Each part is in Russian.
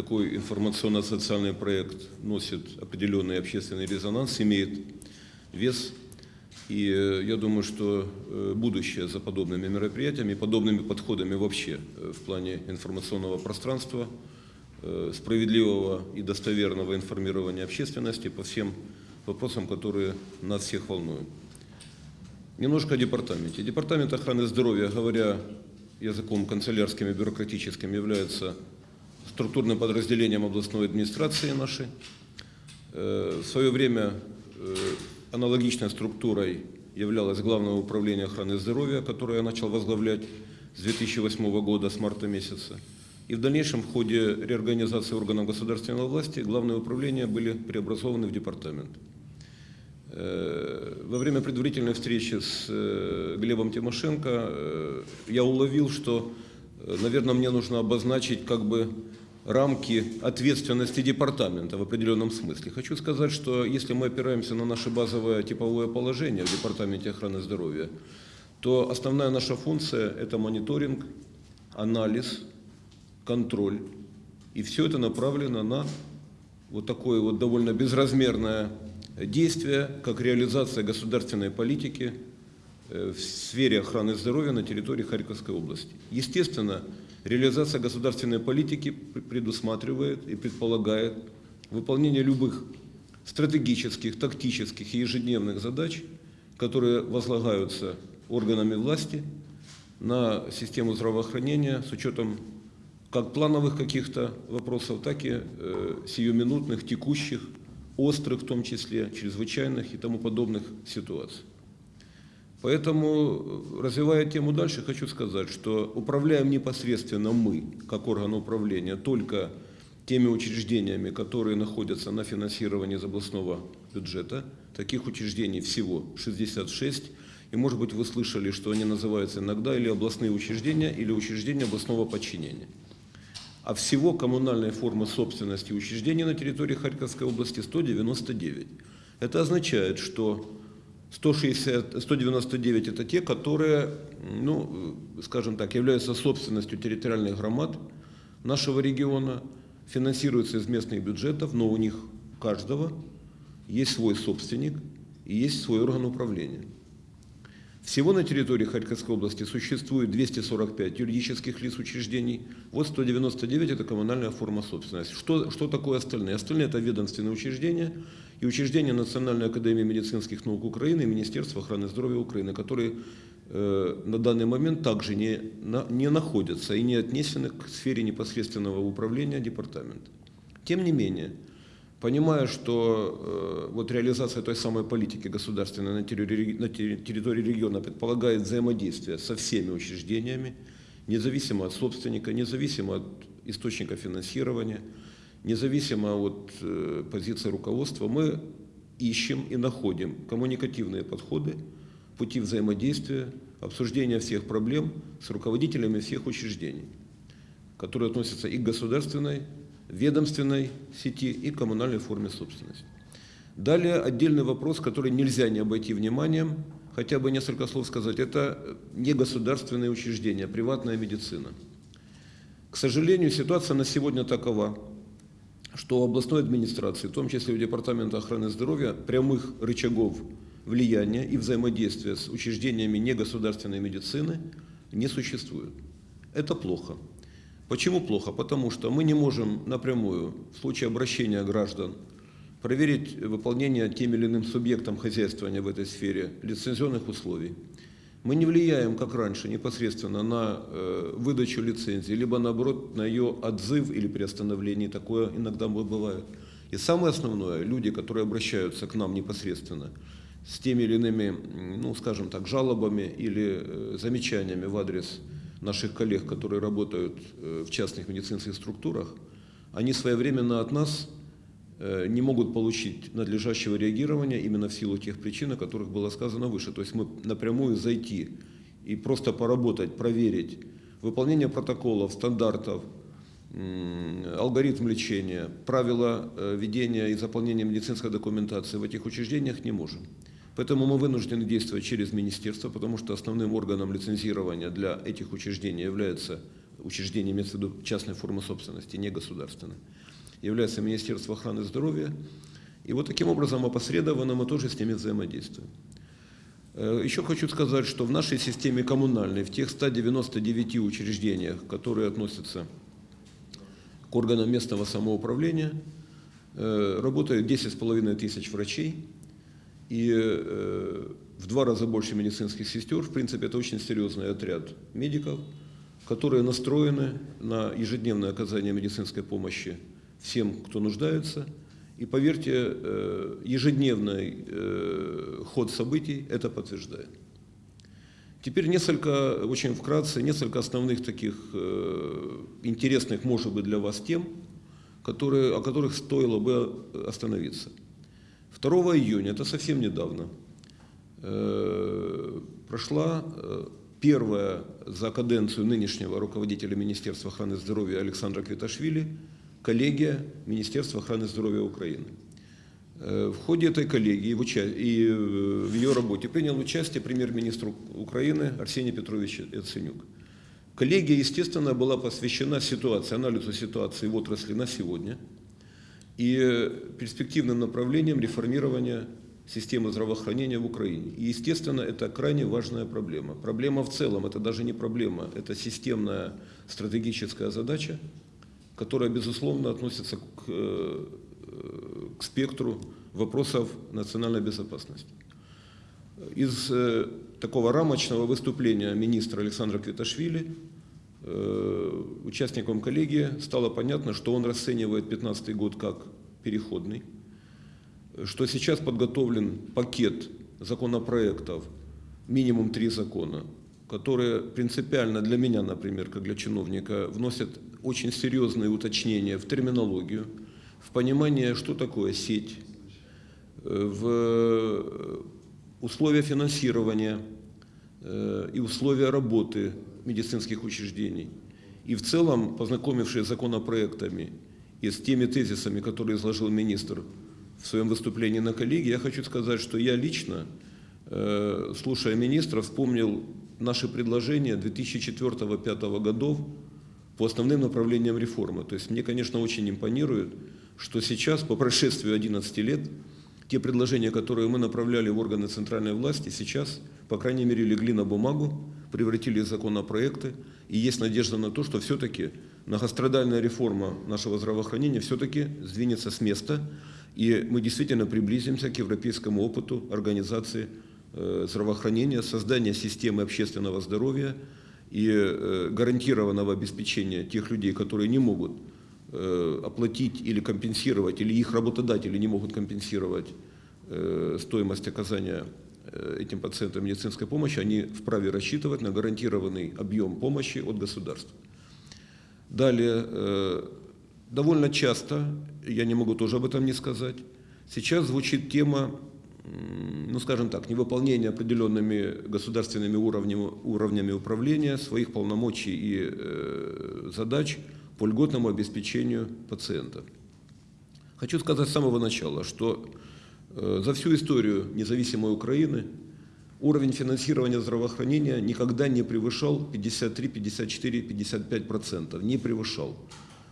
такой информационно-социальный проект носит определенный общественный резонанс, имеет вес. И э, я думаю, что э, будущее за подобными мероприятиями, подобными подходами вообще э, в плане информационного пространства, справедливого и достоверного информирования общественности по всем вопросам, которые нас всех волнуют. Немножко о департаменте. Департамент охраны здоровья, говоря языком канцелярским и бюрократическим, является структурным подразделением областной администрации нашей. В свое время Аналогичной структурой являлось Главное управление охраны здоровья, которое я начал возглавлять с 2008 года, с марта месяца. И в дальнейшем в ходе реорганизации органов государственной власти главные управления были преобразованы в департамент. Э, во время предварительной встречи с э, Глебом Тимошенко э, я уловил, что, наверное, мне нужно обозначить как бы рамки ответственности департамента в определенном смысле. Хочу сказать, что если мы опираемся на наше базовое типовое положение в Департаменте охраны здоровья, то основная наша функция – это мониторинг, анализ, контроль. И все это направлено на вот такое вот довольно безразмерное действие, как реализация государственной политики в сфере охраны здоровья на территории Харьковской области. Естественно, Реализация государственной политики предусматривает и предполагает выполнение любых стратегических, тактических и ежедневных задач, которые возлагаются органами власти на систему здравоохранения с учетом как плановых каких-то вопросов, так и э, сиюминутных, текущих, острых в том числе, чрезвычайных и тому подобных ситуаций. Поэтому, развивая тему дальше, хочу сказать, что управляем непосредственно мы, как орган управления, только теми учреждениями, которые находятся на финансировании из областного бюджета. Таких учреждений всего 66. И, может быть, вы слышали, что они называются иногда или областные учреждения, или учреждения областного подчинения. А всего коммунальной формы собственности учреждений на территории Харьковской области 199. Это означает, что 160, 199 это те, которые, ну, скажем так, являются собственностью территориальных громад нашего региона, финансируются из местных бюджетов, но у них каждого есть свой собственник и есть свой орган управления. Всего на территории Харьковской области существует 245 юридических лиц учреждений, вот 199 – это коммунальная форма собственности. Что, что такое остальные? Остальные – это ведомственные учреждения и учреждения Национальной академии медицинских наук Украины и Министерства охраны здоровья Украины, которые э, на данный момент также не, на, не находятся и не отнесены к сфере непосредственного управления департамента. Тем не менее, Понимая, что э, вот реализация той самой политики государственной на территории, на территории региона предполагает взаимодействие со всеми учреждениями, независимо от собственника, независимо от источника финансирования, независимо от э, позиции руководства, мы ищем и находим коммуникативные подходы, пути взаимодействия, обсуждения всех проблем с руководителями всех учреждений, которые относятся и к государственной, ведомственной сети и коммунальной форме собственности. Далее отдельный вопрос, который нельзя не обойти вниманием, хотя бы несколько слов сказать, это не государственные учреждения, а приватная медицина. К сожалению, ситуация на сегодня такова, что областной администрации, в том числе у Департамента охраны здоровья, прямых рычагов влияния и взаимодействия с учреждениями негосударственной медицины не существует. Это плохо. Почему плохо? Потому что мы не можем напрямую, в случае обращения граждан, проверить выполнение тем или иным субъектом хозяйствования в этой сфере лицензионных условий. Мы не влияем, как раньше, непосредственно на э, выдачу лицензии, либо наоборот на ее отзыв или приостановление, такое иногда бывает. И самое основное, люди, которые обращаются к нам непосредственно с теми или иными, ну, скажем так, жалобами или э, замечаниями в адрес наших коллег, которые работают э, в частных медицинских структурах, они своевременно от нас не могут получить надлежащего реагирования именно в силу тех причин, о которых было сказано выше. То есть мы напрямую зайти и просто поработать, проверить выполнение протоколов, стандартов, алгоритм лечения, правила э, ведения и заполнения медицинской документации в этих учреждениях не можем. Поэтому мы вынуждены действовать через министерство, потому что основным органом лицензирования для этих учреждений является учреждение, имеется в виду частной формы собственности, не государственной, является Министерство охраны здоровья. И вот таким образом опосредованно мы тоже с ними взаимодействуем. Э, еще хочу сказать, что в нашей системе коммунальной, в тех 199 учреждениях, которые относятся к органам местного самоуправления, э, работает 10,5 тысяч врачей и э, в два раза больше медицинских сестер. В принципе, это очень серьезный отряд медиков, которые настроены на ежедневное оказание медицинской помощи всем, кто нуждается – и поверьте, э, ежедневный э, ход событий это подтверждает. Теперь несколько, очень вкратце, несколько основных таких э, интересных, может быть, для вас тем, которые, о которых стоило бы остановиться. 2 июня, это совсем недавно, прошла первая за каденцию нынешнего руководителя Министерства охраны здоровья Александра Квиташвили коллегия Министерства охраны здоровья Украины. Э, в ходе этой коллегии и э, в ее работе принял участие премьер-министр Украины Арсений Петрович Яценюк. Коллегия, естественно, была посвящена ситуации, анализу ситуации в отрасли на сегодня и перспективным направлениям реформирования системы здравоохранения в Украине. И, естественно, это крайне важная проблема. Проблема в целом, это даже не проблема, это системная стратегическая задача, которая, безусловно, относится к, э, к спектру вопросов национальной безопасности. Из э, такого рамочного выступления министра Александра Квиташвили э, участникам коллегии стало понятно, что он расценивает 2015 год как переходный, что сейчас подготовлен пакет законопроектов, минимум три закона, которые принципиально для меня, например, как для чиновника, вносят очень серьезные уточнения в терминологию, в понимание, что такое сеть, э, в э, условия финансирования э, и условия работы медицинских учреждений. И в целом, познакомившись с законопроектами и с теми тезисами, которые изложил министр в своем выступлении на коллегии, я хочу сказать, что я лично, слушая министра, вспомнил наши предложения 2004-2005 годов по основным направлениям реформы. То есть мне, конечно, очень импонирует, что сейчас, по прошествию 11 лет, те предложения, которые мы направляли в органы центральной власти, сейчас, по крайней мере, легли на бумагу, превратились в законопроекты, и есть надежда на то, что все-таки многострадальная реформа нашего здравоохранения все-таки сдвинется с места, и мы действительно приблизимся к европейскому опыту организации здравоохранения, создания системы общественного здоровья, и э, гарантированного обеспечения тех людей, которые не могут э, оплатить или компенсировать, или их работодатели не могут компенсировать э, стоимость оказания этим пациентам медицинской помощи, они вправе рассчитывать на гарантированный объем помощи от государства. Далее, довольно часто, я не могу тоже об этом не сказать, сейчас звучит тема ну скажем так, невыполнение определенными государственными уровнями, уровнями управления своих полномочий и э, задач по льготному обеспечению пациента. Хочу сказать с самого начала, что э, за всю историю независимой Украины уровень финансирования здравоохранения никогда не превышал 53, 54, 55 процентов, не превышал.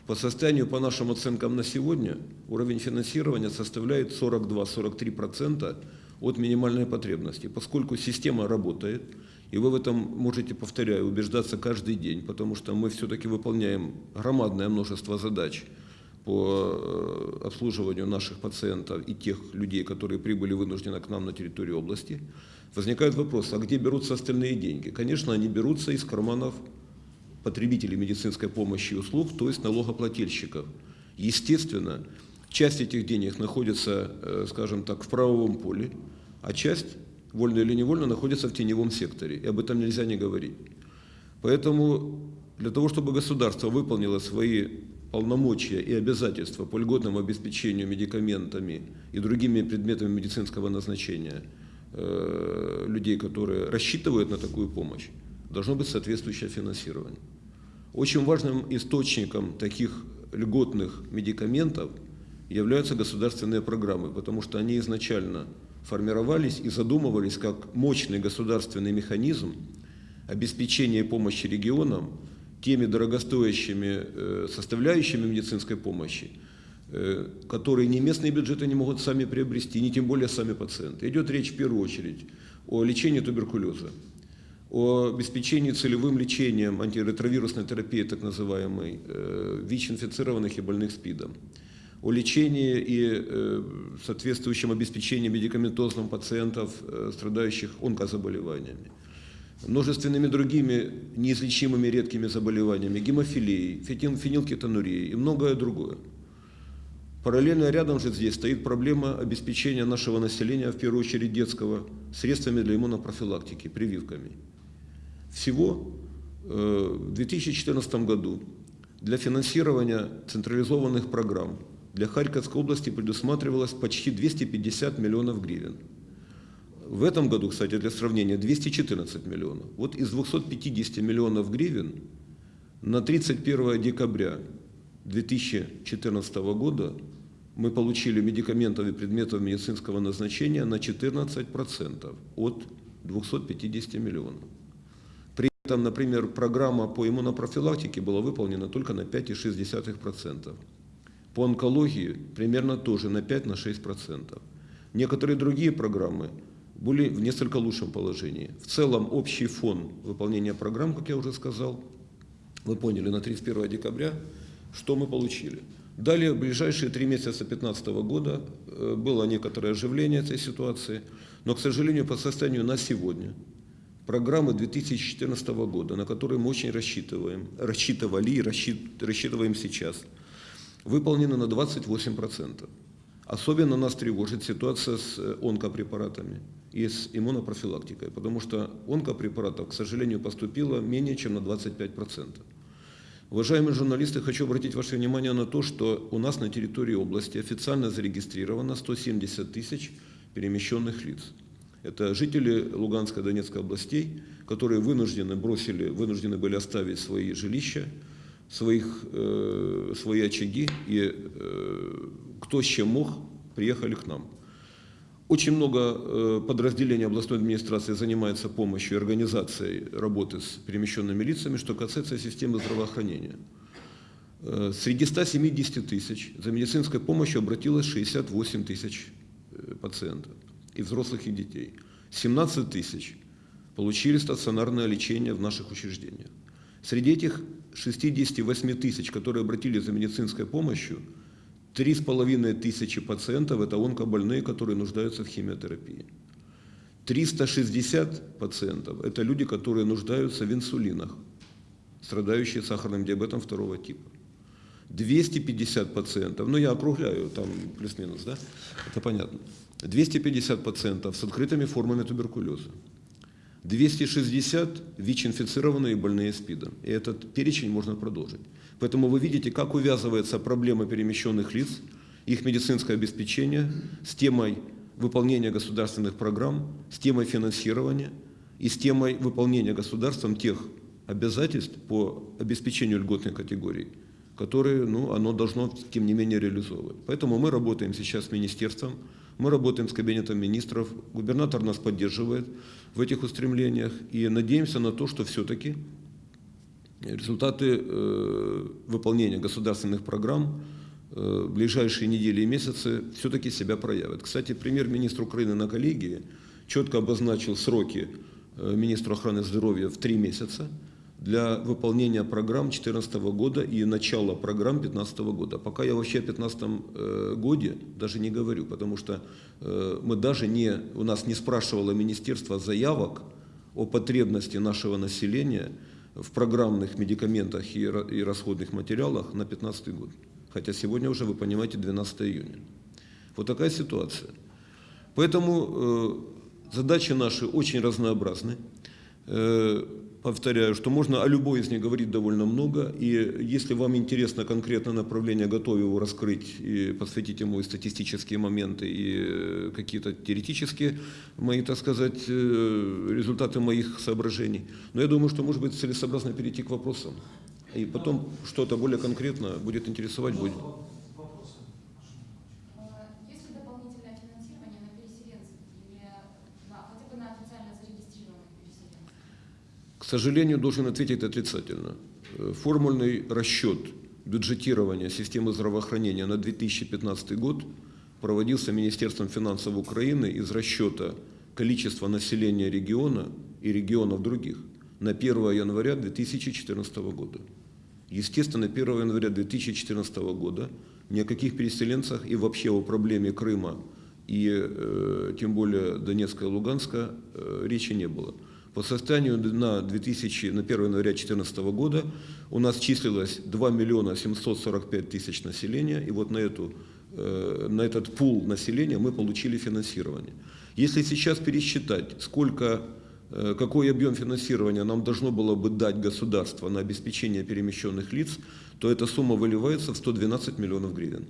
По состоянию, по нашим оценкам на сегодня, уровень финансирования составляет 42-43% от минимальной потребности. Поскольку система работает, и вы в этом можете, повторяю, убеждаться каждый день, потому что мы все-таки выполняем громадное множество задач по э, обслуживанию наших пациентов и тех людей, которые прибыли вынужденно к нам на территорию области, возникает вопрос, а где берутся остальные деньги? Конечно, они берутся из карманов потребителей медицинской помощи и услуг, то есть налогоплательщиков. Естественно, часть этих денег находится, э, скажем так, в правовом поле, а часть, вольно или невольно, находится в теневом секторе, и об этом нельзя не говорить. Поэтому для того, чтобы государство выполнило свои полномочия и обязательства по льготному обеспечению медикаментами и другими предметами медицинского назначения э, людей, которые рассчитывают на такую помощь, должно быть соответствующее финансирование. Очень важным источником таких льготных медикаментов являются государственные программы, потому что они изначально формировались и задумывались как мощный государственный механизм обеспечения помощи регионам теми дорогостоящими э, составляющими медицинской помощи, э, которые ни местные бюджеты не могут сами приобрести, ни тем более сами пациенты. Идет речь в первую очередь о лечении туберкулеза, о обеспечении целевым лечением антиретровирусной терапии, так называемой, э, ВИЧ-инфицированных и больных СПИДом, о лечении и э, соответствующем обеспечении медикаментозным пациентов, э, страдающих онкозаболеваниями, множественными другими неизлечимыми редкими заболеваниями, гемофилией, фенилкетонурией и многое другое. Параллельно рядом же здесь стоит проблема обеспечения нашего населения, в первую очередь детского, средствами для иммунопрофилактики, прививками. Всего э, в 2014 году для финансирования централизованных программ для Харьковской области предусматривалось почти 250 миллионов гривен. В этом году, кстати, для сравнения, 214 миллионов. Вот из 250 миллионов гривен на 31 декабря 2014 года мы получили медикаментов и предметов медицинского назначения на 14% от 250 миллионов. Этом, например, программа по иммунопрофилактике была выполнена только на 5,6%. По онкологии примерно тоже на 5-6%. Некоторые другие программы были в несколько лучшем положении. В целом общий фон выполнения программ, как я уже сказал, вы поняли, на 31 декабря, что мы получили. Далее, в ближайшие три месяца 2015 года э, было некоторое оживление этой ситуации, но, к сожалению, по состоянию на сегодня программы 2014 года, на которые мы очень рассчитываем, рассчитывали и рассчит- рассчитываем сейчас, выполнены на 28%. Особенно нас тревожит ситуация с э, онкопрепаратами и с иммунопрофилактикой, потому что онкопрепаратов, к сожалению, поступило менее чем на 25%. Уважаемые журналисты, хочу обратить ваше внимание на то, что у нас на территории области официально зарегистрировано 170 тысяч перемещенных лиц. Это жители Луганской и Донецкой областей, которые вынуждены, бросили, вынуждены были оставить свои жилища, своих, э, свои очаги, и э, кто с чем мог, приехали к нам. Очень много э, подразделений областной администрации занимается помощью и организацией работы с перемещенными лицами, что касается системы здравоохранения. Э, Среди 170 тысяч за медицинской помощью обратилось 68 тысяч э, пациентов, и взрослых, и детей. 17 тысяч получили стационарное лечение в наших учреждениях. Среди этих 68 тысяч, которые обратились за медицинской помощью, Три с половиной тысячи пациентов – это онкобольные, которые нуждаются в химиотерапии. 360 пациентов – это люди, которые нуждаются в инсулинах, страдающие сахарным диабетом второго типа. 250 пациентов, ну я округляю, там плюс-минус, да, это понятно. 250 пациентов с открытыми формами туберкулеза. 260 ВИЧ-инфицированные больные СПИДом. И этот перечень можно продолжить. Поэтому вы видите, как увязывается проблема перемещенных лиц, их медицинское обеспечение с темой выполнения государственных программ, с темой финансирования и с темой выполнения государством тех обязательств по обеспечению льготной категории, которые ну, оно должно, тем не менее, реализовывать. Поэтому мы работаем сейчас с министерством, мы работаем с кабинетом министров, губернатор нас поддерживает в этих устремлениях и надеемся на то, что все-таки результаты э, выполнения государственных программ э, ближайшие недели и месяцы все-таки себя проявят. Кстати, премьер-министр Украины на коллегии четко обозначил сроки э, министру охраны здоровья в три месяца для выполнения программ 2014 года и начала программ 2015 года. Пока я вообще о 2015 годе даже не говорю, потому что мы даже не, у нас не спрашивало министерство заявок о потребности нашего населения в программных медикаментах и расходных материалах на 2015 год. Хотя сегодня уже, вы понимаете, 12 июня. Вот такая ситуация. Поэтому э, задачи наши очень разнообразны. Э, повторяю, что можно о любой из них говорить довольно много, и если вам интересно конкретное направление, готовы его раскрыть и посвятить ему и статистические моменты, и э, какие-то теоретические мои, так сказать, э, результаты моих соображений. Но я думаю, что может быть целесообразно перейти к вопросам. И потом что-то более конкретно будет интересовать, будет. Есть ли дополнительное финансирование на переселенцев или на, хотя бы на официально зарегистрированных переселенцев? К сожалению, должен ответить отрицательно. Э, Формульный расчет бюджетирования системы здравоохранения на 2015 год проводился Министерством финансов Украины из расчета количества населения региона и регионов других на 1 января 2014 года. Естественно, 1 января 2014 года ни о каких переселенцах и вообще о проблеме Крыма и э, тем более Донецка и Луганска э, речи не было. По состоянию на, 2000, на 1 января 2014 года у нас числилось 2 миллиона 745 тысяч населения, и вот на, эту, э, на этот пул населения мы получили финансирование. Если сейчас пересчитать, сколько, э, какой объем финансирования нам должно было бы дать государство на обеспечение перемещенных лиц, то эта сумма выливается в 112 миллионов гривен.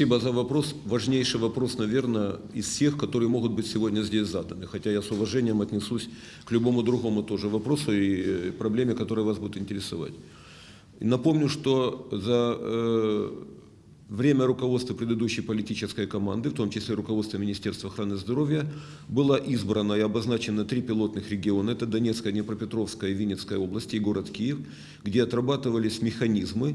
Спасибо за вопрос. Важнейший вопрос, наверное, из всех, которые могут быть сегодня здесь заданы. Хотя я с уважением отнесусь к любому другому тоже вопросу и э, проблеме, которая вас будет интересовать. Напомню, что за э, время руководства предыдущей политической команды, в том числе руководства Министерства охраны здоровья, было избрано и обозначено три пилотных региона. Это Донецкая, Днепропетровская и Винницкая области и город Киев, где отрабатывались механизмы,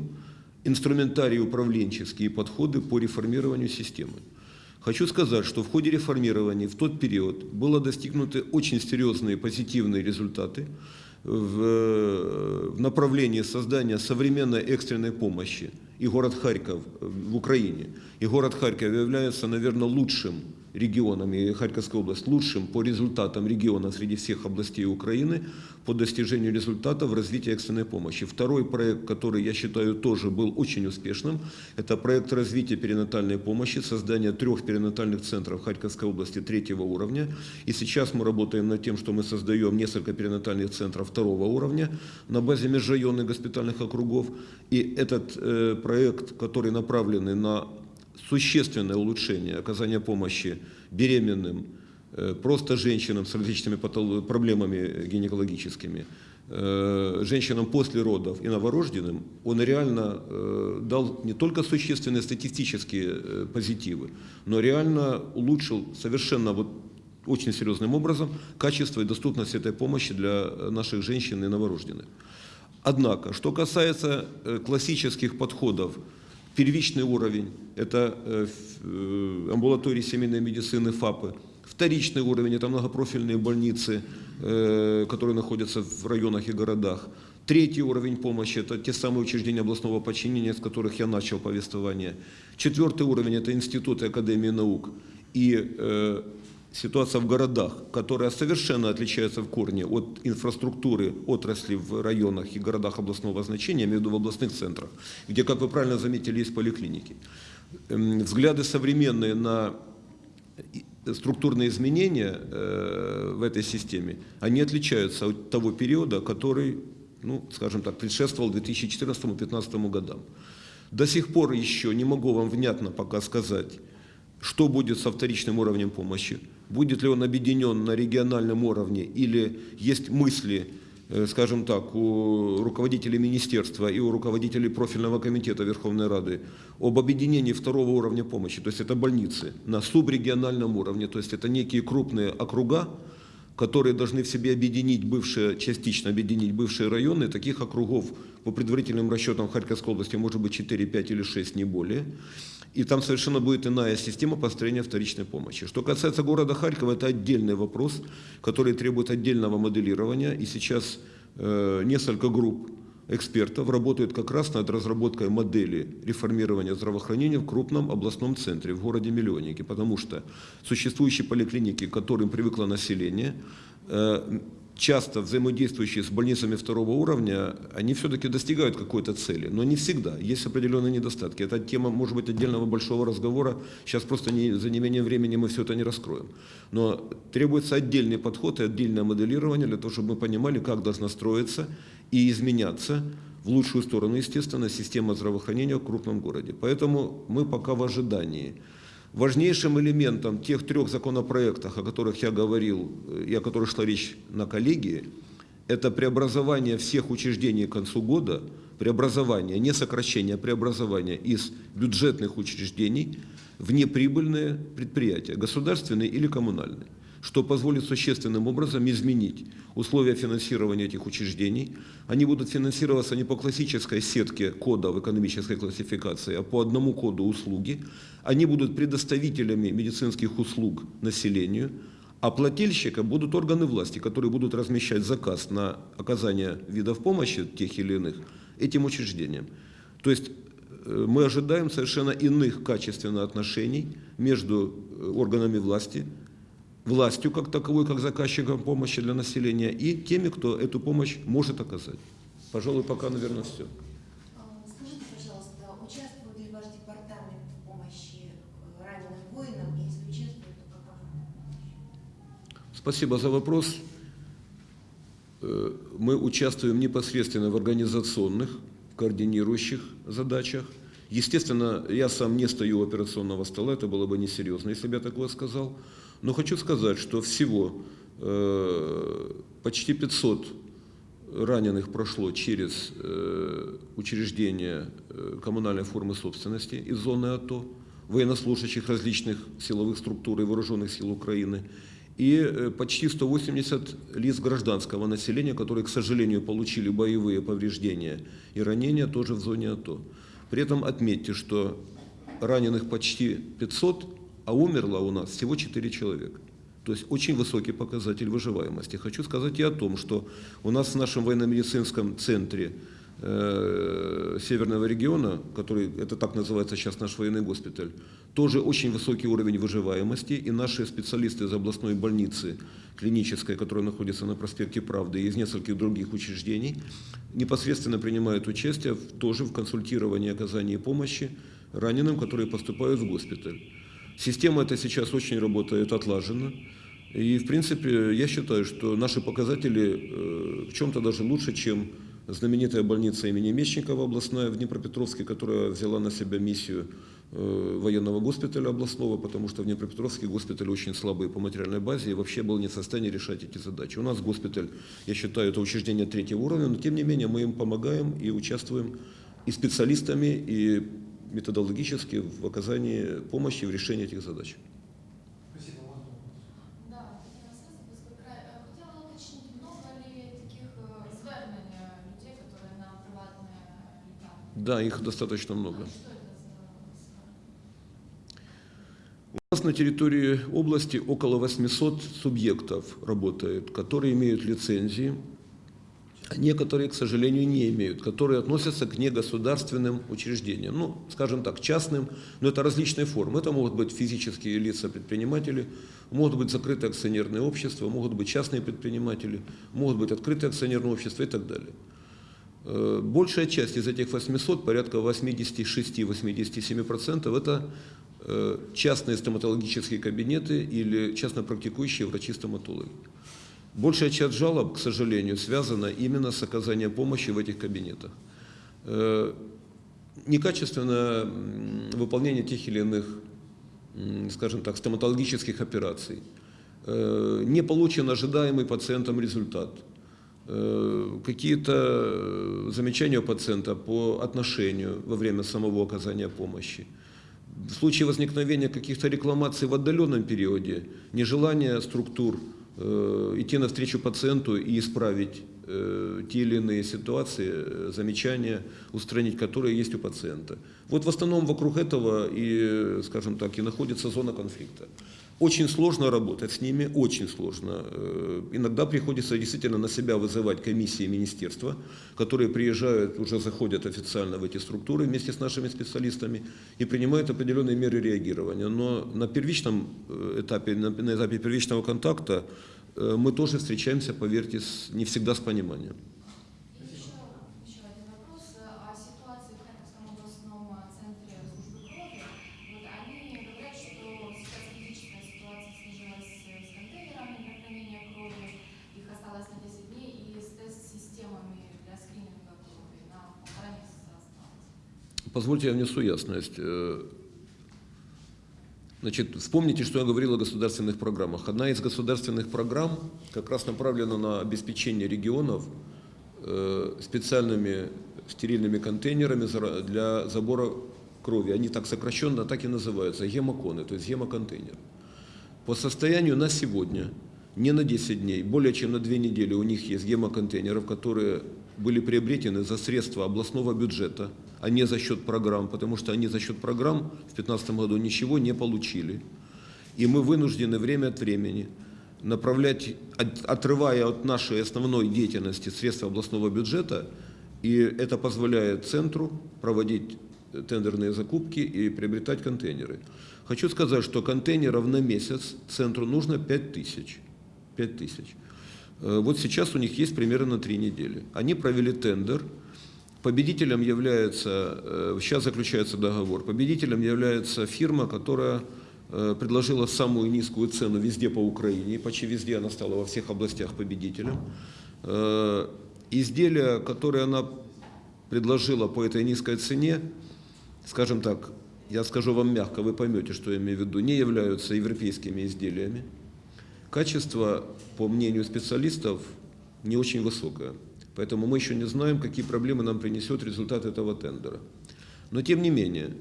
инструментарии управленческие подходы по реформированию системы. Хочу сказать, что в ходе реформирования в тот период было достигнуты очень серьезные позитивные результаты в, в направлении создания современной экстренной помощи. И город Харьков в Украине, и город Харьков является, наверное, лучшим регионом, и Харьковская область лучшим по результатам региона среди всех областей Украины по достижению результатов в развитии экстренной помощи. Второй проект, который, я считаю, тоже был очень успешным, это проект развития перинатальной помощи, создание трех перинатальных центров Харьковской области третьего уровня. И сейчас мы работаем над тем, что мы создаем несколько перинатальных центров второго уровня на базе межрайонных госпитальных округов. И этот э, проект, который направленный на существенное улучшение оказания помощи беременным, э, просто женщинам с различными проблемами гинекологическими, э, женщинам после родов и новорожденным, он реально э, дал не только существенные статистические позитивы, но реально улучшил совершенно вот очень серьезным образом качество и доступность этой помощи для наших женщин и новорожденных. Однако, что касается классических подходов, первичный уровень – это э, э, амбулатории семейной медицины, ФАПы, вторичный уровень – это многопрофильные больницы, э, которые находятся в районах и городах, Третий уровень помощи – это те самые учреждения областного подчинения, с которых я начал повествование. Четвертый уровень – это институты Академии наук. И ситуация в городах, которая совершенно отличается в корне от инфраструктуры отрасли в районах и городах областного значения, я имею в виду в областных центрах, где, как вы правильно заметили, есть поликлиники. Эм, Взгляды современные на и- структурные изменения э, в этой системе, они отличаются от того периода, который, ну, скажем так, предшествовал 2014-2015 годам. До сих пор еще не могу вам внятно пока сказать, что будет со вторичным уровнем помощи, будет ли он объединен на региональном уровне или есть мысли, э, скажем так, у руководителей министерства и у руководителей профильного комитета Верховной Рады об объединении второго уровня помощи, то есть это больницы, на субрегиональном уровне, то есть это некие крупные округа, которые должны в себе объединить бывшие, частично объединить бывшие районы. Таких округов по предварительным расчетам Харьковской области может быть 4, 5 или 6, не более. И там совершенно будет иная система построения вторичной помощи. Что касается города Харькова, это отдельный вопрос, который требует отдельного моделирования. И сейчас э, несколько групп экспертов работают как раз над разработкой модели реформирования здравоохранения в крупном областном центре, в городе Миллионнике, потому что существующие поликлиники, к которым привыкло население, э, часто взаимодействующие с больницами второго уровня, они все-таки достигают какой-то цели, но не всегда. Есть определенные недостатки. Это тема, может быть, отдельного большого разговора. Сейчас просто не, за неимением времени мы все это не раскроем. Но требуется отдельный подход и отдельное моделирование для того, чтобы мы понимали, как должна строиться и изменяться в лучшую сторону, естественно, система здравоохранения в крупном городе. Поэтому мы пока в ожидании Важнейшим элементом тех трех законопроектов, о которых я говорил э, и о которых шла речь на коллегии, это преобразование всех учреждений к концу года, преобразование, не сокращение, а преобразование из бюджетных учреждений в неприбыльные предприятия, государственные или коммунальные что позволит существенным образом изменить условия финансирования этих учреждений. Они будут финансироваться не по классической сетке кода в экономической классификации, а по одному коду услуги. Они будут предоставителями медицинских услуг населению, а плательщика будут органы власти, которые будут размещать заказ на оказание видов помощи тех или иных этим учреждениям. То есть э, мы ожидаем совершенно иных качественных отношений между э, органами власти, властью как таковой, как заказчиком помощи для населения, и теми, кто эту помощь может оказать. Пожалуй, пока, наверное, все. А, Скажите, пожалуйста, участвует ли ваш департамент в помощи э, раненым воинам? И если участвует, то какова? Спасибо за вопрос. Э, Мы участвуем непосредственно в организационных, координирующих задачах. Естественно, я сам не стою у операционного стола, это было бы несерьезно, если бы я такое сказал. Но хочу сказать, что всего э, почти 500 раненых прошло через э, учреждения э, коммунальной формы собственности из зоны АТО, военнослужащих различных силовых структур и вооруженных сил Украины, и почти 180 лиц гражданского населения, которые, к сожалению, получили боевые повреждения и ранения тоже в зоне АТО. При этом отметьте, что раненых почти 500, а умерло у нас всего 4 человека. То есть очень высокий показатель выживаемости. Хочу сказать и о том, что у нас в нашем военно-медицинском центре э, Северного региона, который, это так называется сейчас наш военный госпиталь, тоже очень высокий уровень выживаемости, и наши специалисты из областной больницы клинической, которая находится на проспекте Правды, и из нескольких других учреждений, непосредственно принимают участие в, тоже в консультировании оказании помощи раненым, которые поступают в госпиталь. Система эта сейчас очень работает отлаженно. И, в принципе, я считаю, что наши показатели э, в чем-то даже лучше, чем знаменитая больница имени Мечникова областная в Днепропетровске, которая взяла на себя миссию э, военного госпиталя областного, потому что в Днепропетровске госпиталь очень слабый по материальной базе и вообще был не в состоянии решать эти задачи. У нас госпиталь, я считаю, это учреждение третьего уровня, но тем не менее мы им помогаем и участвуем и специалистами, и методологически в оказании помощи в решении этих задач. Спасибо. У вас был вопрос. Да, Тетяна Сенсовська край. Е, Хотіла уточнити, много ли таких е, звернень е, людей, які на приватне лікарні? Да, их достаточно много. Що це за звернення? У нас на территории области около 800 субъектов работает, которые имеют лицензии, а некоторые, к сожалению, не имеют, которые относятся к негосударственным учреждениям, ну, скажем так, частным, но это различные формы. Это могут быть физические лица-предприниматели, могут быть закрытые акционерные общества, могут быть частные предприниматели, могут быть открытые акционерные общества и так далее. Э, Большая часть из этих 800, порядка 86-87%, это э, частные стоматологические кабинеты или частно практикующие врачи-стоматологи. Большая часть жалоб, к сожалению, связана именно с оказанием помощи в этих кабинетах. Э, Некачественное выполнение тех или иных, скажем так, стоматологических операций. Э, Не получен ожидаемый пациентом результат. Э, Какие-то замечания у пациента по отношению во время самого оказания помощи. В случае возникновения каких-то рекламаций в отдаленном периоде, нежелание структур идти навстречу пациенту и исправить э, те или иные ситуации, э, замечания, устранить которые есть у пациента. Вот в основном вокруг этого и, э, скажем так, и находится зона конфликта. Очень сложно работать с ними, очень сложно. Э, Иногда приходится действительно на себя вызывать комиссии министерства, которые приезжают, уже заходят официально в эти структуры вместе с нашими специалистами и принимают определенные меры реагирования. Но на первичном э, этапе, на этапе первичного контакта э, мы тоже встречаемся, поверьте, не всегда с пониманием. И еще, еще один вопрос о ситуации в Харьковском областном центре службы крови. Вот они говорят, что сейчас критическая ситуация сложилась с контейнерами для хранения крови, их осталось на 10 дней, и с тест-системами для скрининга крови на полтора месяца осталось. Позвольте я внесу ясность. Э, Значит, вспомните, что я говорил о государственных программах. Одна из государственных программ как раз направлена на обеспечение регионов э, специальными стерильными контейнерами для забора крови. Они так сокращенно так и называются, гемоконы, то есть гемоконтейнер. По состоянию на сегодня, не на 10 дней, более чем на 2 недели у них есть гемоконтейнеров, которые были приобретены за средства областного бюджета, а не за счет программ, потому что они за счет программ в 2015 году ничего не получили. И мы вынуждены время от времени направлять, от- отрывая от нашей основной деятельности средства областного бюджета, и это позволяет центру проводить тендерные закупки и приобретать контейнеры. Хочу сказать, что контейнеров на месяц центру нужно 5 тысяч. 5 тысяч. Э, Вот сейчас у них есть примерно на 3 недели. Они провели тендер. Победителем является, э, сейчас заключается договор, победителем является фирма, которая э, предложила самую низкую цену везде по Украине, и почти везде она стала во всех областях победителем. Э, Изделия, которые она предложила по этой низкой цене, скажем так, я скажу вам мягко, вы поймете, что я имею в виду, не являются европейскими изделиями. Качество, по мнению специалистов, не очень высокое. Поэтому мы еще не знаем, какие проблемы нам принесет результат этого тендера. Но тем не менее,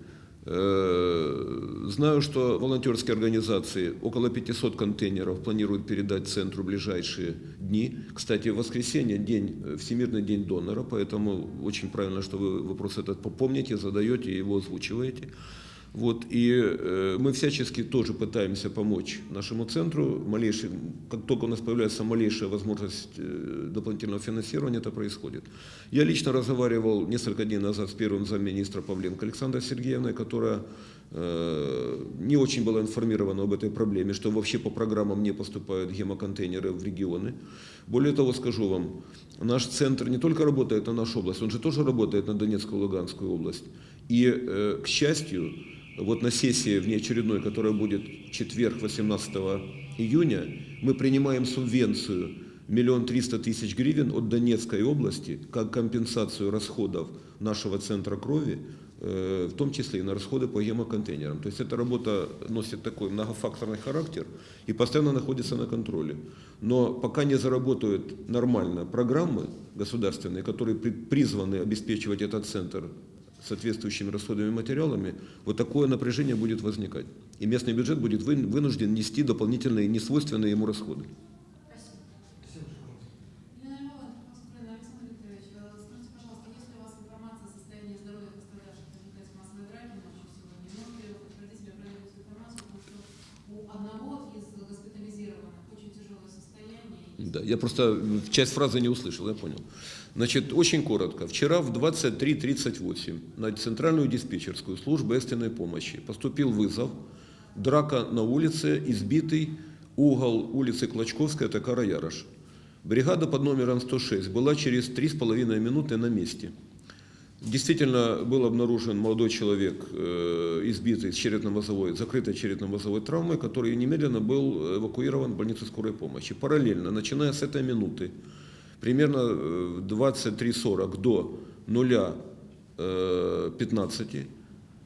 э, знаю, что волонтерские организации около 500 контейнеров планируют передать центру в ближайшие дни. Кстати, в воскресенье день, э, Всемирный день донора, поэтому очень правильно, что вы вопрос этот попомните, задаете и его озвучиваете. Вот, и э, мы всячески тоже пытаемся помочь нашему центру. Малейший, как только у нас появляется малейшая возможность э, дополнительного финансирования, это происходит. Я лично разговаривал несколько дней назад с первым замминистра Павленко Александрой Сергеевной, которая э, не очень была информирована об этой проблеме, что вообще по программам не поступают гемоконтейнеры в регионы. Более того, скажу вам, наш центр не только работает на нашу область, он же тоже работает на Донецкую и Луганскую область. И, э, к счастью, вот на сессии внеочередной, которая будет четверг, 18 июня, мы принимаем субвенцию миллион триста тысяч гривен от Донецкой области как компенсацию расходов нашего центра крови, э, в том числе и на расходы по гемоконтейнерам. То есть эта работа носит такой многофакторный характер и постоянно находится на контроле. Но пока не заработают нормально программы государственные, которые при- призваны обеспечивать этот центр соответствующими расходами и материалами, вот такое напряжение будет возникать. И местный бюджет будет вы- вынужден нести дополнительные несвойственные ему расходы. Спасибо, пожалуйста. Елена Ивановна, Москва, Александр Викторович, скажите, пожалуйста, есть ли у вас информация о состоянии здоровья пострадавших в результате массовой драки ночью сегодня? Можете ли вы подтвердить или опровергнуть информацию, потому что у одного из госпитализированных очень тяжелое состояние. и Да, я просто часть фразы не услышал, я понял. Значит, очень коротко. Вчера в 23.38 на центральную диспетчерскую службу экстренной помощи поступил вызов. Драка на улице, избитый угол улицы Клочковская, Такара Ярош. Бригада под номером 106 была через 3,5 минуты на месте. Действительно был обнаружен молодой человек, э, избитый с черепно-мозовой, закрытой черепно-мозовой травмой, который немедленно был эвакуирован в больницу скорой помощи. Параллельно, начиная с этой минуты, примерно э, в 23.40 до 0.15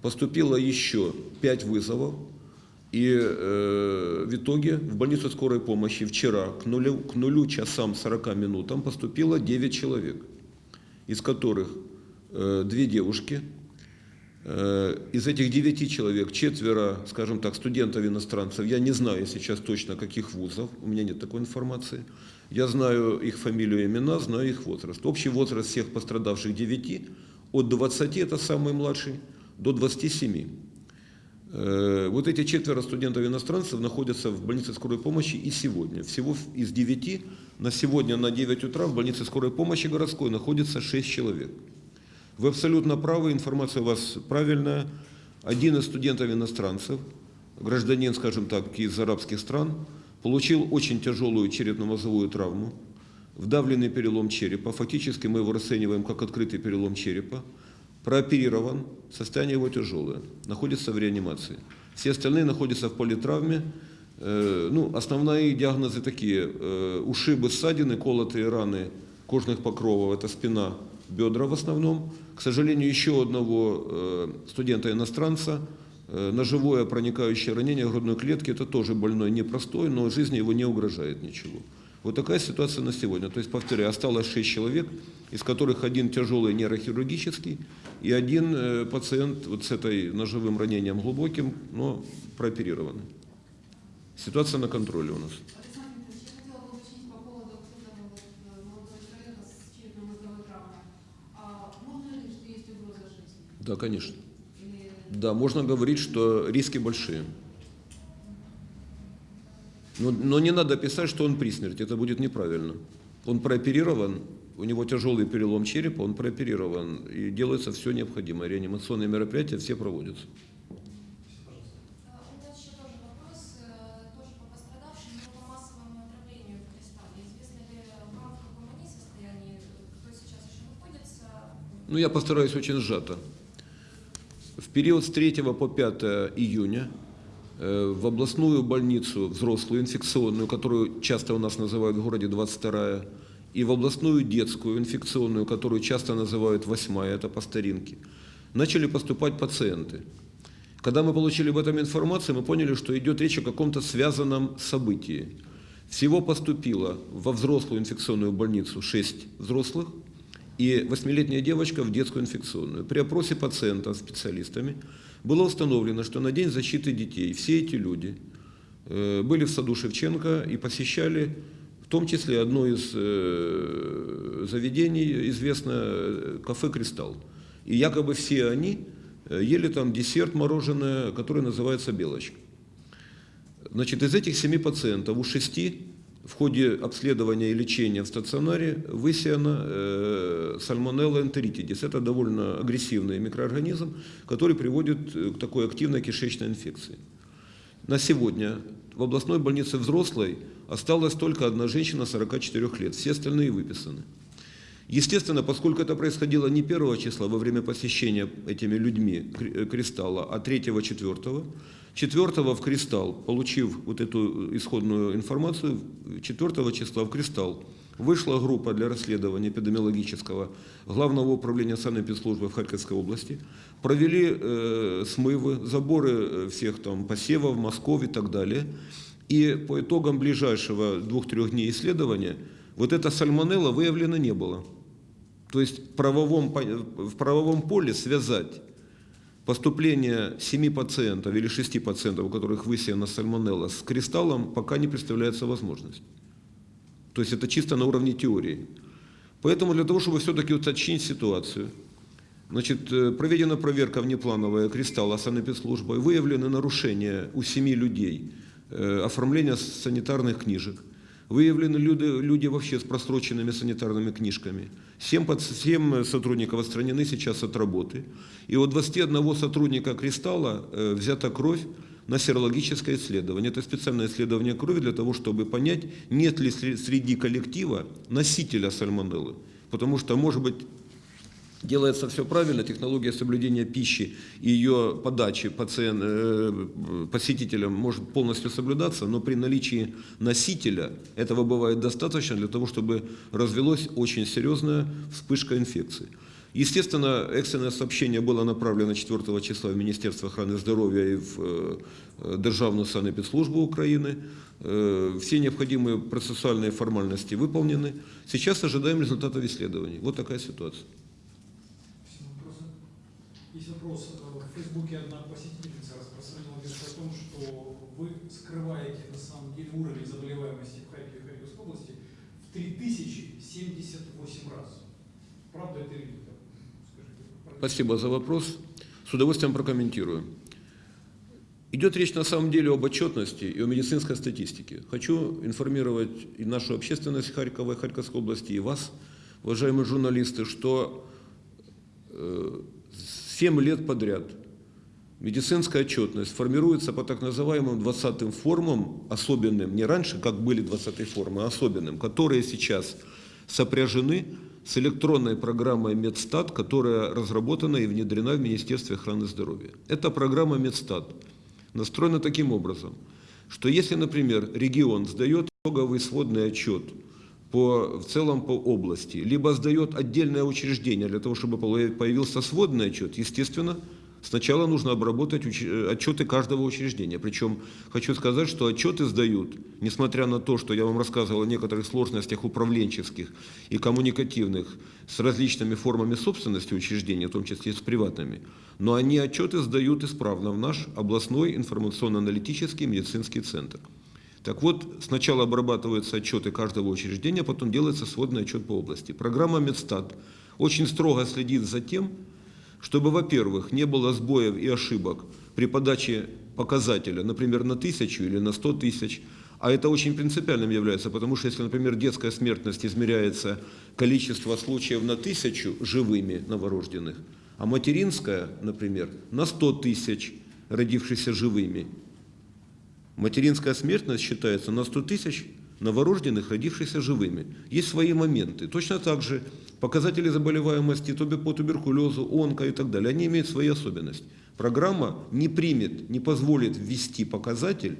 поступило еще 5 вызовов. И э, в итоге в больницу скорой помощи вчера к нулю, к нулю часам 40 минутам поступило 9 человек, из которых э, две девушки. Э, из этих девяти человек четверо, скажем так, студентов-иностранцев. Я не знаю сейчас точно, каких вузов, у меня нет такой информации. Я знаю их фамилию и имена, знаю их возраст. Общий возраст всех пострадавших девяти от 20, это самый младший, до 27. Э, Вот эти четверо студентов-иностранцев находятся в больнице скорой помощи и сегодня. Всего из девяти на сегодня на 9 утра в больнице скорой помощи городской находится 6 человек. Вы абсолютно правы, информация у вас правильная. Один из студентов-иностранцев, гражданин, скажем так, из арабских стран, получил очень тяжелую черепно-мозовую травму, вдавленный перелом черепа. Фактически мы его расцениваем как открытый перелом черепа. Прооперирован, состояние его тяжелое, находится в реанимации. Все остальные находятся в политравме. Э, ну, основные диагнозы такие. Э, ушибы, ссадины, колотые раны кожных покровов, это спина, бедра в основном. К сожалению, еще одного э, студента-иностранца Э, Ножевое проникающее ранение грудной клетки – это тоже больной непростой, но жизни его не угрожает ничего. Вот такая ситуация на сегодня. То есть, повторяю, осталось 6 человек, из которых один тяжелый нейрохирургический и один э, пациент вот с этой ножевым ранением глубоким, но прооперированный. Ситуация на контроле у нас. Александр Викторович, я хотела бы уточнить по поводу вот этого вот э, молодого человека с черепно-мозговой травмой. А можно ли, что есть угроза жизни? Да, конечно. Да, можно говорить, что риски большие. Но, но не надо писать, что он при смерти, это будет неправильно. Он прооперирован, у него тяжелый перелом черепа, он прооперирован, и делается все необходимое. Реанимационные мероприятия все проводятся. А, э? Ну, я постараюсь очень сжато. Период с 3 по 5 июня э, в областную больницу взрослую, инфекционную, которую часто у нас называют в городе 22 и в областную детскую инфекционную, которую часто называют 8 это по старинке, начали поступать пациенты. Когда мы получили об этом информацию, мы поняли, что идет речь о каком-то связанном событии. Всего поступило во взрослую инфекционную больницу 6 взрослых и восьмилетняя девочка в детскую инфекционную. При опросе пациента специалистами было установлено, что на День защиты детей все эти люди э, были в саду Шевченко и посещали в том числе одно из э, заведений, известное э, кафе «Кристалл». И якобы все они ели там десерт мороженое, которое называется «Белочка». Значит, из этих семи пациентов у шести в ходе обследования и лечения в стационаре высеяна э, сальмонелла энтеритидис. Это довольно агрессивный микроорганизм, который приводит э, к такой активной кишечной инфекции. На сегодня в областной больнице взрослой осталась только одна женщина 44 лет, все остальные выписаны. Естественно, поскольку это происходило не 1 числа во время посещения этими людьми э, кристалла, а 3-4, 4 в кристалл, получив вот эту исходную информацию, 4 числа в кристалл вышла группа для расследования эпидемиологического Главного управления санэпидслужбы в Харьковской области, провели э, смывы, заборы э, всех там посевов, мазков и так далее. И по итогам ближайшего двух-трех дней исследования вот эта сальмонелла выявлена не было. То есть в правовом, в правовом поле связать поступление 7 пациентов или 6 пациентов, у которых высеяна сальмонелла, с кристаллом пока не представляется возможность. То есть это чисто на уровне теории. Поэтому для того, чтобы все-таки уточнить ситуацию, значит, э, проведена проверка внеплановая кристалла санэпидслужбой, выявлены нарушения у семи людей э, оформления санитарных книжек, выявлены люди, люди вообще с просроченными санитарными книжками. Семь, пац- семь сотрудников отстранены сейчас от работы. И у 21 сотрудника «Кристалла» э, взята кровь на серологическое исследование. Это специальное исследование крови для того, чтобы понять, нет ли сре- среди коллектива носителя сальмонеллы. Потому что, может быть, делается все правильно, технология соблюдения пищи и ее подачи пациент, э, посетителям может полностью соблюдаться, но при наличии носителя этого бывает достаточно для того, чтобы развелась очень серьезная вспышка инфекции. Естественно, экстренное сообщение было направлено 4 числа в Министерство охраны здоровья и в э, Державную санэпидслужбу Украины. Э, Все необходимые процессуальные формальности выполнены. Сейчас ожидаем результатов исследований. Вот такая ситуация. Вопрос. Э, В Фейсбуке одна посетительница распространила версию о том, что вы скрываете на самом деле уровень заболеваемости в Харькове и Харьковской области в 3078 раз. Правда это или нет? Спасибо за вопрос. С удовольствием прокомментирую. Идет речь на самом деле об отчетности и о медицинской статистике. Хочу информировать и нашу общественность Харькова и Харьковской области, и вас, уважаемые журналисты, что э, 7 лет подряд медицинская отчетность формируется по так называемым 20 формам, особенным, не раньше, как были 20 формы, а особенным, которые сейчас сопряжены с электронной программой Медстат, которая разработана и внедрена в Министерстве охраны здоровья. Эта программа Медстат настроена таким образом, что если, например, регион сдает итоговый сводный отчет по, в целом по области, либо сдает отдельное учреждение для того, чтобы появился сводный отчет, естественно, Сначала нужно обработать уч- э, отчеты каждого учреждения. Причем хочу сказать, что отчеты сдают, несмотря на то, что я вам рассказывал о некоторых сложностях управленческих и коммуникативных с различными формами собственности учреждения, в том числе и с приватными, но они отчеты сдают исправно в наш областной информационно-аналитический медицинский центр. Так вот, сначала обрабатываются отчеты каждого учреждения, потом делается сводный отчет по области. Программа Медстат очень строго следит за тем, чтобы, во-первых, не было сбоев и ошибок при подаче показателя, например, на тысячу или на сто тысяч, а это очень принципиальным является, потому что если, например, детская смертность измеряется количество случаев на тысячу живыми новорожденных, а материнская, например, на 100 тысяч родившихся живыми, Материнская смертность считается на 100 тысяч новорожденных, родившихся живыми. Есть свои моменты. Точно так же показатели заболеваемости по туберкулезу, онко и так далее, они имеют свои особенности. Программа не примет, не позволит ввести показатель,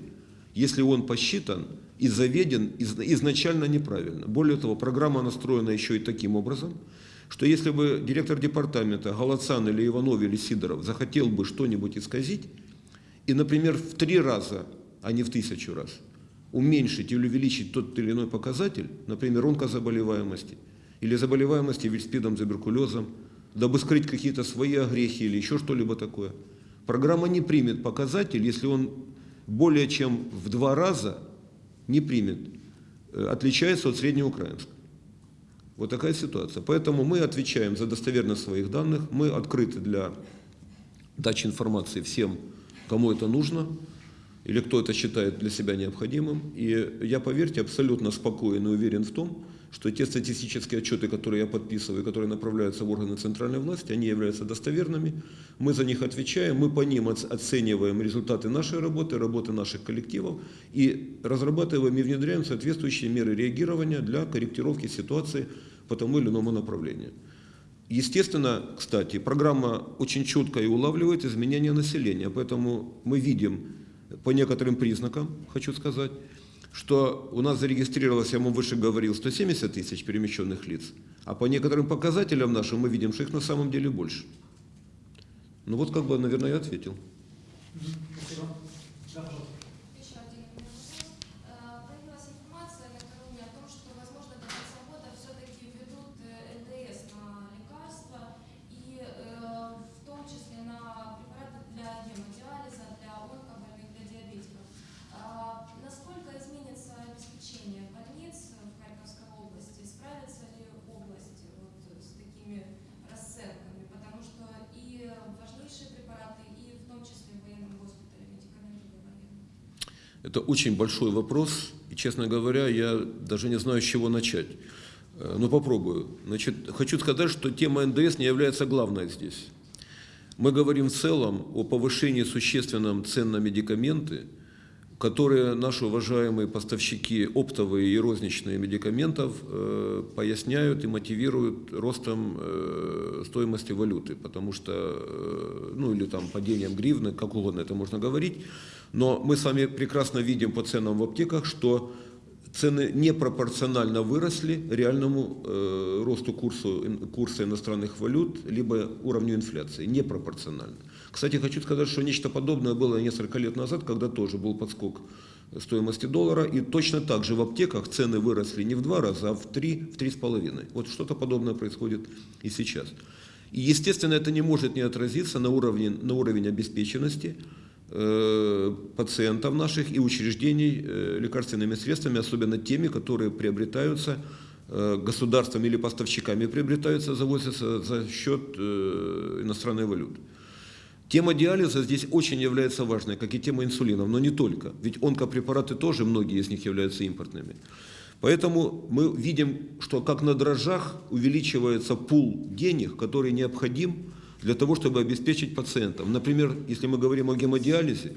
если он посчитан и заведен из- изначально неправильно. Более того, программа настроена еще и таким образом, что если бы директор департамента Галацан или Иванов или Сидоров захотел бы что-нибудь исказить, и, например, в три раза, а не в тысячу раз, уменьшить или увеличить тот или иной показатель, например, онкозаболеваемости или заболеваемости вильспидом, туберкулезом, дабы скрыть какие-то свои огрехи или еще что-либо такое, программа не примет показатель, если он более чем в два раза не примет, э, отличается от среднеукраинского. Вот такая ситуация. Поэтому мы отвечаем за достоверность своих данных, мы открыты для дачи информации всем, кому это нужно, или кто это считает для себя необходимым. И я, поверьте, абсолютно спокоен и уверен в том, что те статистические отчеты, которые я подписываю, которые направляются в органы центральной власти, они являются достоверными. Мы за них отвечаем, мы по ним оц- оцениваем результаты нашей работы, работы наших коллективов и разрабатываем и внедряем соответствующие меры реагирования для корректировки ситуации по тому или иному направлению. Естественно, кстати, программа очень четко и улавливает изменения населения, поэтому мы видим по некоторым признакам, хочу сказать, что у нас зарегистрировалось, я вам выше говорил, 170 тысяч перемещенных лиц, а по некоторым показателям нашим мы видим, что их на самом деле больше. Ну вот как бы, наверное, я ответил. Спасибо. Да, пожалуйста. Еще один у меня вопрос. Э, Появилась информация накануне о том, что, возможно, до конца года все-таки введут э, НДС на лекарства и э, в том числе на препараты для гемодиализа, для онкобольных, для диабетиков. А Насколько изменится обеспечение больниц в Харьковской области? Справится ли область вот с такими расценками? Потому что и важнейшие препараты, и в том числе в военном госпитале медикаменты для военных. Это очень большой вопрос, и, честно говоря, я даже не знаю, с чего начать. Э, Но попробую. Значит, хочу сказать, что тема НДС не является главной здесь. Мы говорим в целом о повышении существенном цен на медикаменты, которые наши уважаемые поставщики оптовые и розничные медикаментов э, поясняют и мотивируют ростом э, стоимости валюты, потому что, э, ну или там падением гривны, как угодно это можно говорить, но мы с вами прекрасно видим по ценам в аптеках, что цены непропорционально выросли реальному э, росту курсу, курса иностранных валют, либо уровню инфляции, непропорционально. Кстати, хочу сказать, что нечто подобное было несколько лет назад, когда тоже был подскок стоимости доллара, и точно так же в аптеках цены выросли не в два раза, а в три, в три с половиной. Вот что-то подобное происходит и сейчас. И, естественно, это не может не отразиться на уровне, на уровень обеспеченности пациентов наших и учреждений э, лекарственными средствами, особенно теми, которые приобретаются э, государством или поставщиками приобретаются, завозятся за счет э, иностранной валюты. Тема диализа здесь очень является важной, как и тема инсулинов, но не только. Ведь онкопрепараты тоже, многие из них являются импортными. Поэтому мы видим, что как на дрожжах увеличивается пул денег, который необходим для того, чтобы обеспечить пациентов. Например, если мы говорим о гемодиализе,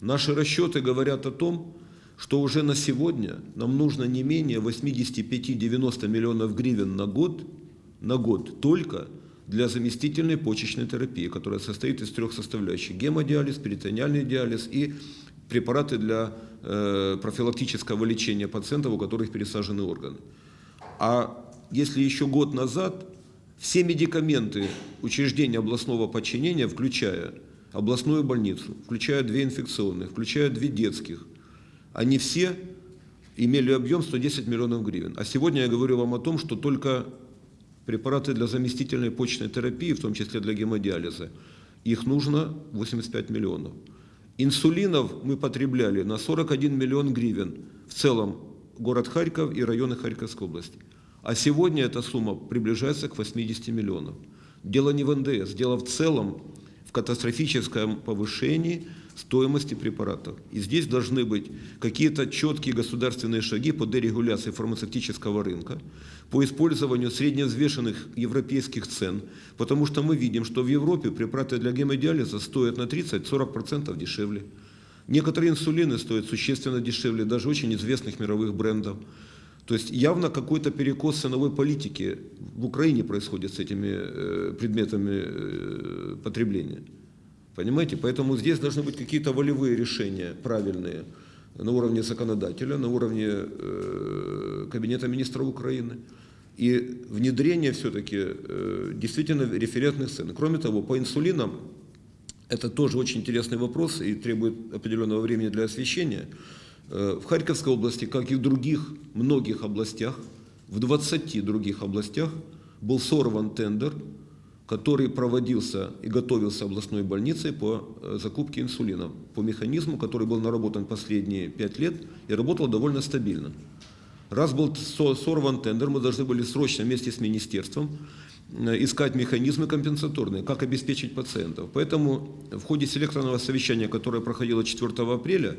наши расчеты говорят о том, что уже на сегодня нам нужно не менее 85-90 миллионов гривен на год, на год только для заместительной почечной терапии, которая состоит из трех составляющих. Гемодиализ, перитониальный диализ и препараты для э, профилактического лечения пациентов, у которых пересажены органы. А если еще год назад Все медикаменты учреждения областного подчинения, включая областную больницу, включая две инфекционных, включая две детских, они все имели объем 110 миллионов гривен. А сегодня я говорю вам о том, что только препараты для заместительной почечной терапии, в том числе для гемодиализа, их нужно 85 миллионов. Инсулинов мы потребляли на 41 миллион гривен в целом город Харьков и районы Харьковской области. А сегодня эта сумма приближается к 80 миллионов. Дело не в НДС, дело в целом в катастрофическом повышении стоимости препаратов. И здесь должны быть какие-то четкие государственные шаги по дерегуляции фармацевтического рынка, по использованию средневзвешенных европейских цен, потому что мы видим, что в Европе препараты для гемодиализа стоят на 30-40% дешевле. Некоторые инсулины стоят существенно дешевле, даже очень известных мировых брендов. То есть явно какой-то перекос ценовой политики в Украине происходит с этими э, предметами э, потребления. Понимаете? Поэтому здесь должны быть какие-то волевые решения правильные на уровне законодателя, на уровне э, Кабинета министров Украины. И внедрение все-таки действительно референтных цен. Кроме того, по инсулинам, это тоже очень интересный вопрос и требует определенного времени для освещения. Э, в Харьковской области, как и в других многих областях, в 20 других областях был сорван тендер который проводился и готовился областной больницей по э, закупке инсулина, по механизму, который был наработан последние пять лет и работал довольно стабильно. Раз был сорван тендер, мы должны были срочно вместе с министерством искать механизмы компенсаторные, как обеспечить пациентов. Поэтому в ходе селекторного совещания, которое проходило 4 апреля,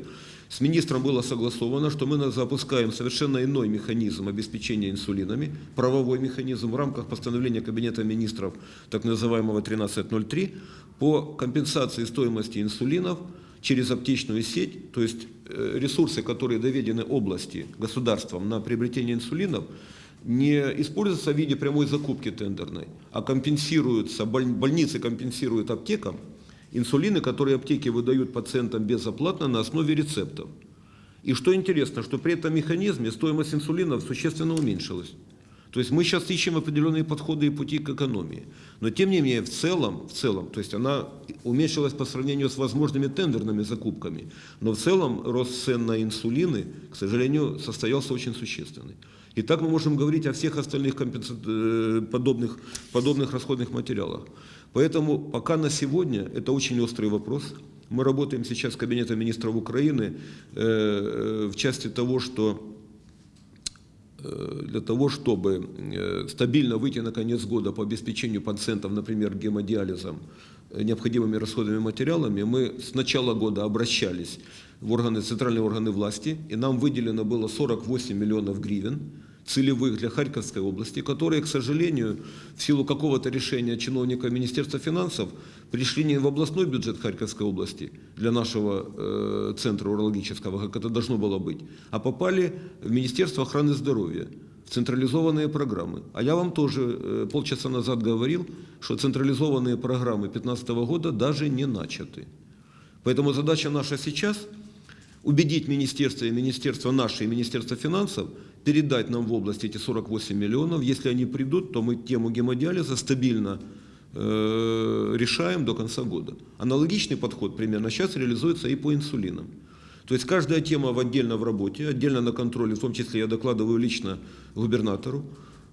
с министром было согласовано, что мы запускаем совершенно иной механизм обеспечения инсулинами, правовой механизм в рамках постановления Кабинета министров, так называемого 1303, по компенсации стоимости инсулинов через аптечную сеть, то есть э, ресурсы, которые доведены области государством на приобретение инсулинов, не используются в виде прямой закупки тендерной, а компенсируются, больницы компенсируют аптекам инсулины, которые аптеки выдают пациентам безоплатно на основе рецептов. И что интересно, что при этом механизме стоимость инсулинов существенно уменьшилась. То есть мы сейчас ищем определенные подходы и пути к экономии. Но тем не менее, в целом, в целом, то есть она уменьшилась по сравнению с возможными тендерными закупками. Но в целом рост цен на инсулины, к сожалению, состоялся очень существенный. И так мы можем говорить о всех остальных э, подобных, подобных расходных материалах. Поэтому пока на сегодня это очень острый вопрос. Мы работаем сейчас с Кабинетом министров Украины э, э, в части того, что для того, чтобы стабильно выйти на конец года по обеспечению пациентов, например, гемодиализом, необходимыми расходными материалами, мы с начала года обращались в органы, центральные органы власти, и нам выделено было 48 миллионов гривен целевых для Харьковской области, которые, к сожалению, в силу какого-то решения чиновника Министерства финансов пришли не в областной бюджет Харьковской области для нашего э, центра урологического, как это должно было быть, а попали в Министерство охраны здоровья, в централизованные программы. А я вам тоже э, полчаса назад говорил, что централизованные программы 2015 года даже не начаты. Поэтому задача наша сейчас – убедить министерство и министерство наше, и министерство финансов передать нам в область эти 48 миллионов. Если они придут, то мы тему гемодиализа стабильно э, решаем до конца года. Аналогичный подход примерно сейчас реализуется и по инсулинам. То есть каждая тема в отдельно в работе, отдельно на контроле, в том числе я докладываю лично губернатору.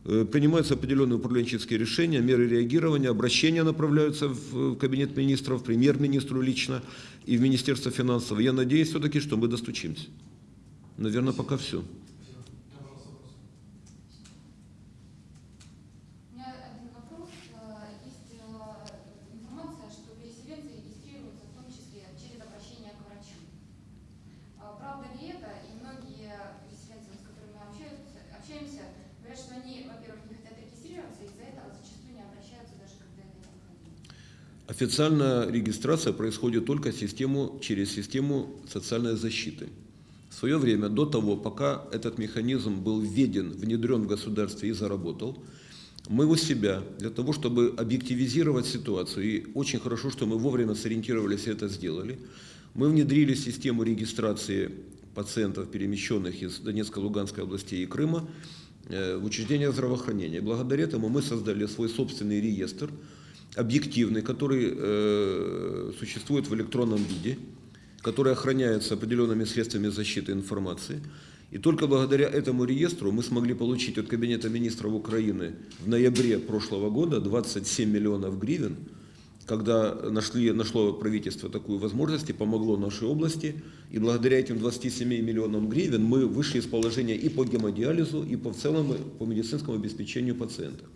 Э, принимаются определенные управленческие решения, меры реагирования, обращения направляются в кабинет министров, премьер-министру лично и в Министерство финансов. Я надеюсь все-таки, что мы достучимся. Наверное, пока все. Официальная регистрация происходит только систему, через систему социальной защиты. В свое время, до того, пока этот механизм был введен, внедрен в государстве и заработал, мы у себя, для того, чтобы объективизировать ситуацию, и очень хорошо, что мы вовремя сориентировались и это сделали, мы внедрили систему регистрации пациентов, перемещенных из Донецкой, Луганской областей и Крыма, э, в учреждениях здравоохранения. Благодаря этому мы создали свой собственный реестр, объективный, который э, существует в электронном виде, который охраняется определенными средствами защиты информации. И только благодаря этому реестру мы смогли получить от Кабинета министров Украины в ноябре прошлого года 27 миллионов гривен, когда нашли, нашло правительство такую возможность и помогло нашей области. И благодаря этим 27 миллионам гривен мы вышли из положения и по гемодиализу, и по в целом по медицинскому обеспечению пациентов.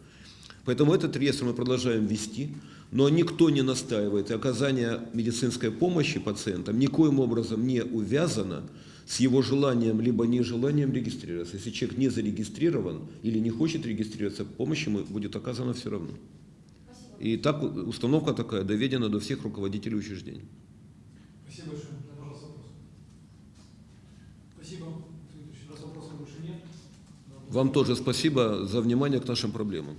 Поэтому этот реестр мы продолжаем вести, но никто не настаивает, и оказание медицинской помощи пациентам никоим образом не увязано с его желанием либо нежеланием регистрироваться. Если человек не зарегистрирован или не хочет регистрироваться, помощь ему будет оказана все равно. Спасибо. И так установка такая доведена до всех руководителей учреждений. Спасибо большое. Пожалуйста, вопрос. Спасибо. Раз вопросов больше нет. Вам тоже спасибо за внимание к нашим проблемам.